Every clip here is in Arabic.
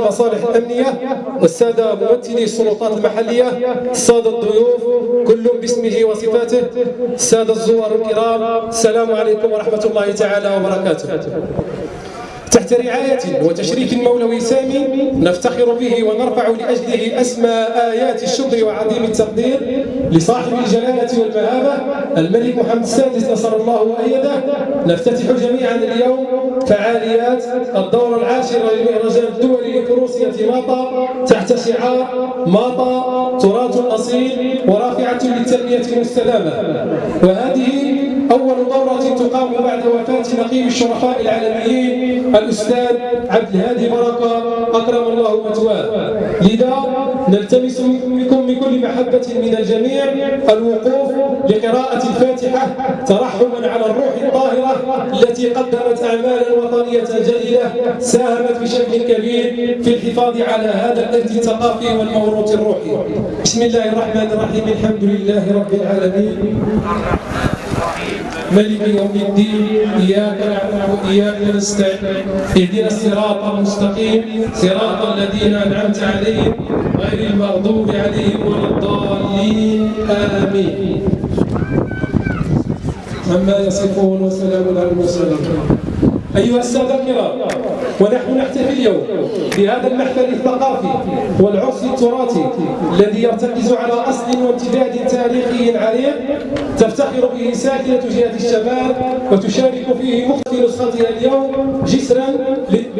المصالح الأمنية والسادة ممثلي السلطات المحلية السادة الضيوف كل باسمه وصفاته السادة الزوار الكرام السلام عليكم ورحمة الله تعالى وبركاته. تحت رعاية وتشريف مولوي سامي نفتخر به ونرفع لأجله أسمى آيات الشكر وعظيم التقدير لصاحب الجلالة والمهابة الملك محمد السادس نصر الله وأيده. نفتتح جميعا اليوم فعاليات الدورة العاشرة للمهرجان الدولي لفروسية ماطا تحت شعار ماطا تراث أصيل ورافعة للتنمية المستدامة. وهذه أول دورة تقام بعد وفاة نقيب الشرفاء العالميين الأستاذ عبد الهادي بركة أكرم الله مثواه. لذا نلتمس منكم بكل محبة من الجميع الوقوف لقراءة الفاتحة ترحما على الروح الطاهرة التي قدمت أعمالا وطنية جليلة ساهمت بشكل كبير في الحفاظ على هذا الإرث الثقافي والموروث الروحي. بسم الله الرحمن الرحيم الحمد لله رب العالمين. ملك يوم الدين إياك نعبد وإياك نستعين اهدنا الصراط المستقيم صراط الذين أنعمت عليهم غير المغضوب عليهم ولا الضالين آمين. عما يصفون وسلام على المرسلين. أيها السادة الكرام ونحن نحتفل اليوم بهذا المحفل الثقافي. والعرس التراثي الذي يرتكز على أصل وامتداد تاريخي عريق تفتخر به ساكنة جهة الشمال وتشارك فيه مختلف نسختها اليوم جسرا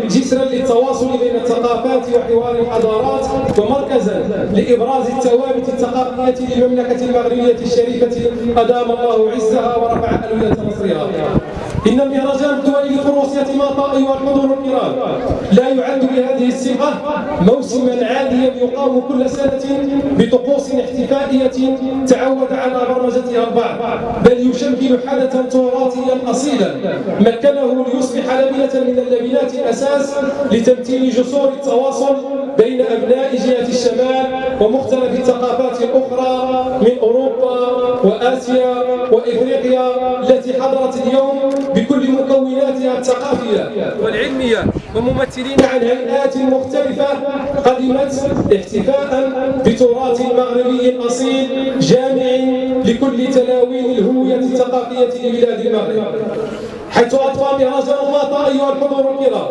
جسرا للتواصل بين الثقافات وحوار الحضارات ومركزا لإبراز الثوابت الثقافية للمملكة المغربية الشريفة أدام الله عزها ورفع ألوية نصرها إن المهرجان الدولي لفروسية ماطا أيها الحضور الكرام لا يعد بهذه الصيغة موسما عاديا يقام كل سنة بطقوس احتفائية تعود على برمجتها البعض بل يشكل حدثا تراثيا أصيلا. مكنه ليصبح لبنة من اللبنات الأساس لتمثيل جسور التواصل بين أبناء جهة الشمال ومختلف الثقافات الأخرى من أوروبا وآسيا وإفريقيا التي حضرت اليوم مكوناتها الثقافية والعلمية وممثلين عن هيئات مختلفة قدمت احتفاء بتراث مغربي أصيل جامع لكل تلاوين الهوية الثقافية لبلاد المغرب. حيث أطفى مهرجان الله أيها الحضور الكرام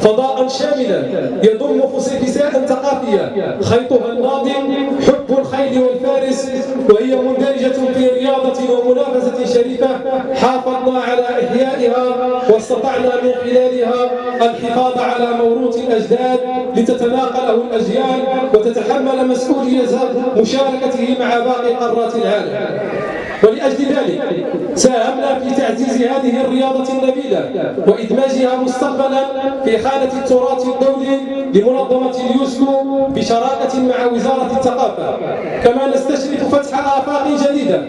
فضاء شاملا يضم فسيفساء ثقافية خيطها الناظم حب الخيل والفارس وهي مندرجة في رياضة ومنافسة شريفة حافظنا على إحيائها. واستطعنا من خلالها الحفاظ على موروث الأجداد لتتناقله الأجيال وتتحمل مسؤولية مشاركته مع باقي قارات العالم. ولأجل ذلك ساهمنا في تعزيز هذه الرياضة النبيلة وإدماجها مستقبلا في حالة التراث الدولي لمنظمة اليوسكو بشراكة مع وزارة الثقافة. كما نستشرف فتح آفاق جديدة.